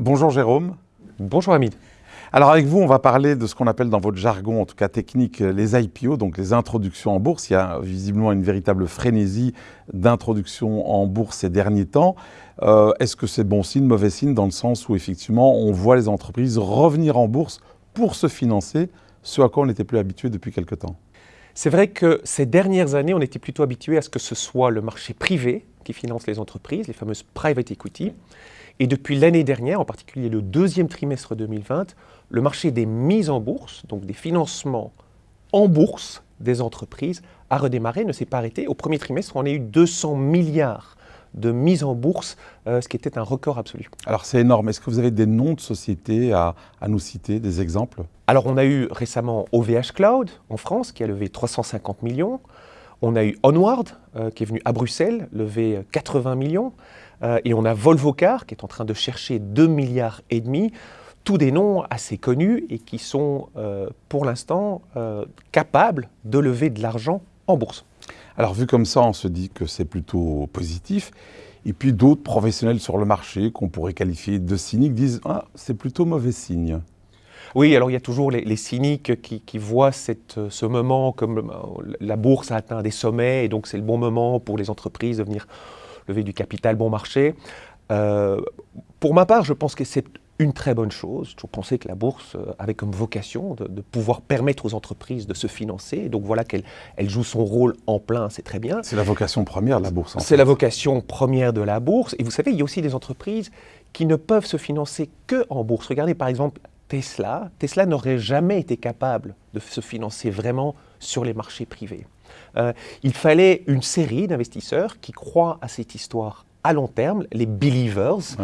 Bonjour Jérôme. Bonjour Hamid. Alors avec vous, on va parler de ce qu'on appelle dans votre jargon, en tout cas technique, les IPO, donc les introductions en bourse. Il y a visiblement une véritable frénésie d'introduction en bourse ces derniers temps. Euh, est-ce que c'est bon signe, mauvais signe, dans le sens où effectivement on voit les entreprises revenir en bourse pour se financer, ce à quoi on n'était plus habitué depuis quelque temps? C'est vrai que ces dernières années, on était plutôt habitué à ce que ce soit le marché privé qui finance les entreprises, les fameuses private equity. Et depuis l'année dernière, en particulier le deuxième trimestre 2020, le marché des mises en bourse, donc des financements en bourse des entreprises, a redémarré, ne s'est pas arrêté. Au premier trimestre, on a eu 200 milliards de mises en bourse, euh, ce qui était un record absolu. Alors c'est énorme. Est-ce que vous avez des noms de sociétés à, nous citer, des exemples? Alors on a eu récemment OVH Cloud en France qui a levé 350 millions. On a eu Onward euh, qui est venu à Bruxelles lever 80 millions. Euh, et on a Volvo Car qui est en train de chercher 2 milliards et demi tous des noms assez connus et qui sont euh, pour l'instant euh, capables de lever de l'argent en bourse. Alors vu comme ça, on se dit que c'est plutôt positif. Et puis d'autres professionnels sur le marché qu'on pourrait qualifier de cyniques disent ah, c'est plutôt mauvais signe. Oui, alors il y a toujours les, cyniques qui, voient cette, ce moment comme euh, la bourse a atteint des sommets et donc c'est le bon moment pour les entreprises de venir lever du capital bon marché. pour ma part, je pense que c'est une très bonne chose. Je pensais que la bourse euh, avait comme vocation de, pouvoir permettre aux entreprises de se financer. Donc voilà qu'elle elle joue son rôle en plein, c'est très bien. C'est la vocation première de la bourse. C'est la vocation première de la bourse. Et vous savez, il y a aussi des entreprises qui ne peuvent se financer que en bourse. Regardez par exemple Tesla. Tesla n'aurait jamais été capable de se financer vraiment sur les marchés privés. Euh, il fallait une série d'investisseurs qui croient à cette histoire à long terme, les believers,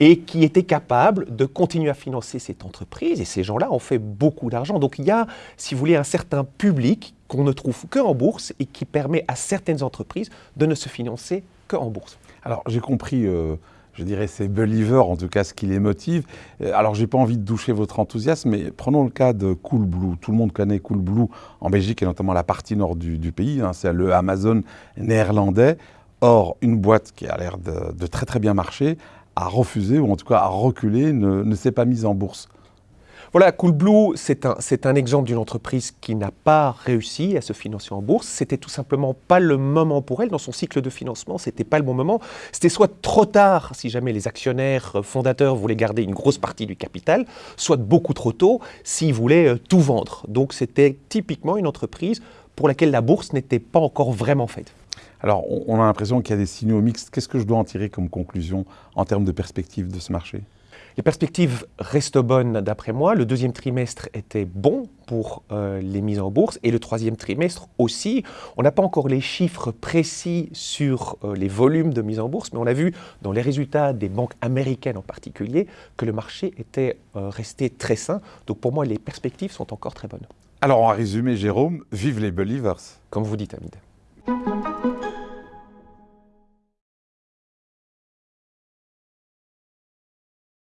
et qui étaient capables de continuer à financer cette entreprise. Et ces gens-là ont fait beaucoup d'argent. Donc il y a, si vous voulez, un certain public qu'on ne trouve qu'en bourse et qui permet à certaines entreprises de ne se financer qu'en bourse. Alors j'ai compris. Euh, je dirais, ces believers, en tout cas ce qui les motive. Euh, alors, j'ai pas envie de doucher votre enthousiasme, mais prenons le cas de Coolblue. Tout le monde connaît Coolblue en Belgique et notamment la partie nord du, pays. Hein. c'est le Amazon néerlandais. Or, une boîte qui a l'air de, très très bien marcher a refusé, ou en tout cas a reculé, ne, s'est pas mise en bourse. Voilà, Coolblue, c'est un, un, exemple d'une entreprise qui n'a pas réussi à se financer en bourse. C'était tout simplement pas le moment pour elle. Dans son cycle de financement, c'était pas le bon moment. C'était soit trop tard, si jamais les actionnaires fondateurs voulaient garder une grosse partie du capital, soit beaucoup trop tôt, s'ils voulaient euh, tout vendre. Donc c'était typiquement une entreprise pour laquelle la bourse n'était pas encore vraiment faite. Alors, on a l'impression qu'il y a des signaux mixtes. Qu'est-ce que je dois en tirer comme conclusion en termes de perspective de ce marché? Les perspectives restent bonnes d'après moi. Le deuxième trimestre était bon pour euh, les mises en bourse et le troisième trimestre aussi. On n'a pas encore les chiffres précis sur euh, les volumes de mise en bourse, mais on a vu dans les résultats des banques américaines en particulier que le marché était euh, resté très sain. Donc pour moi, les perspectives sont encore très bonnes. Alors en résumé, Jérôme, vive les believers. Comme vous dites, Hamid.